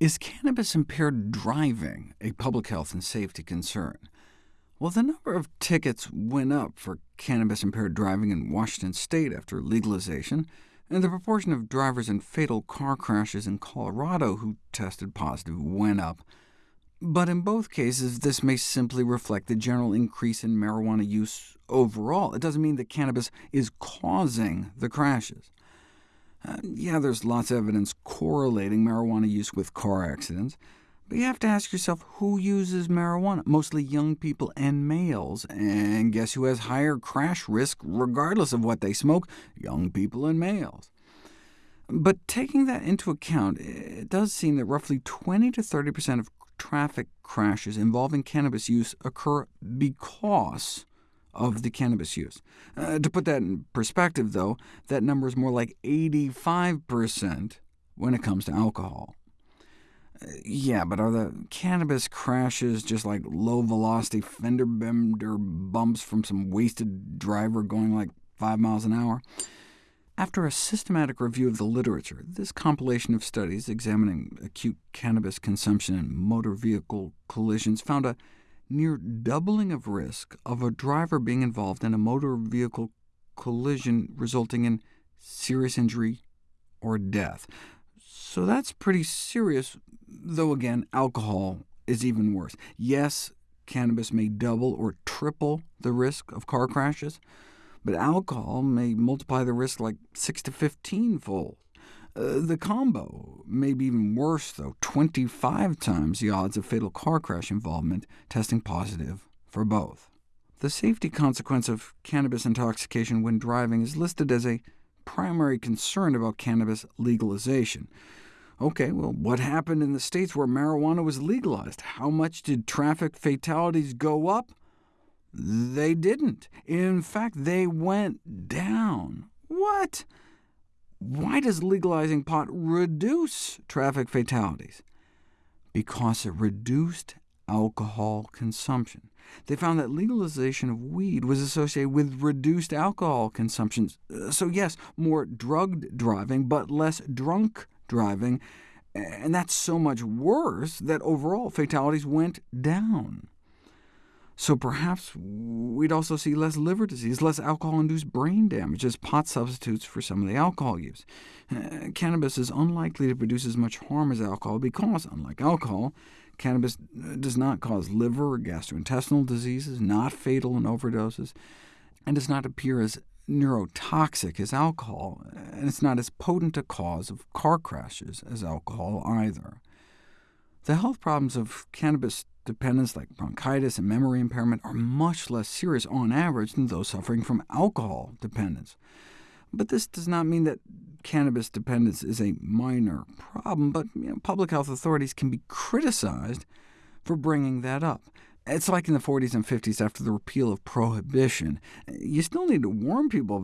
Is cannabis-impaired driving a public health and safety concern? Well, the number of tickets went up for cannabis-impaired driving in Washington state after legalization, and the proportion of drivers in fatal car crashes in Colorado who tested positive went up. But in both cases, this may simply reflect the general increase in marijuana use overall. It doesn't mean that cannabis is causing the crashes. Uh, yeah, there's lots of evidence correlating marijuana use with car accidents, but you have to ask yourself who uses marijuana, mostly young people and males, and guess who has higher crash risk regardless of what they smoke? Young people and males. But taking that into account, it does seem that roughly 20 to 30% of traffic crashes involving cannabis use occur because of the cannabis use. Uh, to put that in perspective, though, that number is more like 85% when it comes to alcohol. Uh, yeah, but are the cannabis crashes just like low-velocity fender bender bumps from some wasted driver going like 5 miles an hour? After a systematic review of the literature, this compilation of studies examining acute cannabis consumption and motor vehicle collisions found a near doubling of risk of a driver being involved in a motor vehicle collision resulting in serious injury or death. So that's pretty serious, though again, alcohol is even worse. Yes, cannabis may double or triple the risk of car crashes, but alcohol may multiply the risk like 6 to 15-fold. Uh, the combo may be even worse, though, 25 times the odds of fatal car crash involvement testing positive for both. The safety consequence of cannabis intoxication when driving is listed as a primary concern about cannabis legalization. OK, well, what happened in the states where marijuana was legalized? How much did traffic fatalities go up? They didn't. In fact, they went down. What? Why does legalizing pot reduce traffic fatalities? Because it reduced alcohol consumption. They found that legalization of weed was associated with reduced alcohol consumption. Uh, so yes, more drugged driving, but less drunk driving, and that's so much worse that overall fatalities went down. So perhaps we'd also see less liver disease, less alcohol-induced brain damage, as pot substitutes for some of the alcohol use. Uh, cannabis is unlikely to produce as much harm as alcohol because, unlike alcohol, cannabis uh, does not cause liver or gastrointestinal diseases, not fatal in overdoses, and does not appear as neurotoxic as alcohol, and it's not as potent a cause of car crashes as alcohol either. The health problems of cannabis dependence like bronchitis and memory impairment are much less serious on average than those suffering from alcohol dependence. But this does not mean that cannabis dependence is a minor problem, but you know, public health authorities can be criticized for bringing that up. It's like in the 40s and 50s after the repeal of prohibition. You still need to warn people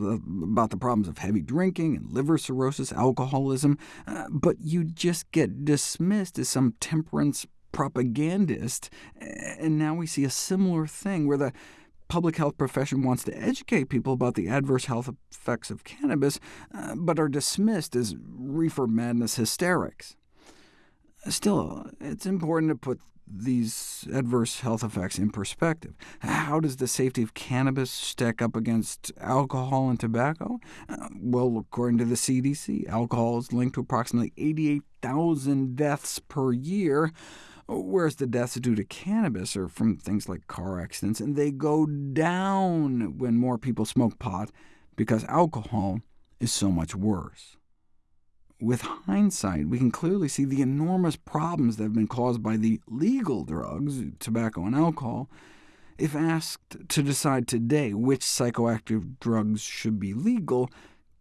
about the problems of heavy drinking and liver cirrhosis, alcoholism, uh, but you just get dismissed as some temperance propagandist, and now we see a similar thing where the public health profession wants to educate people about the adverse health effects of cannabis, uh, but are dismissed as reefer madness hysterics. Still, it's important to put these adverse health effects in perspective. How does the safety of cannabis stack up against alcohol and tobacco? Uh, well, according to the CDC, alcohol is linked to approximately 88,000 deaths per year, whereas the deaths due to cannabis are from things like car accidents, and they go down when more people smoke pot because alcohol is so much worse. With hindsight, we can clearly see the enormous problems that have been caused by the legal drugs, tobacco and alcohol. If asked to decide today which psychoactive drugs should be legal,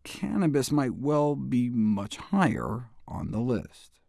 cannabis might well be much higher on the list.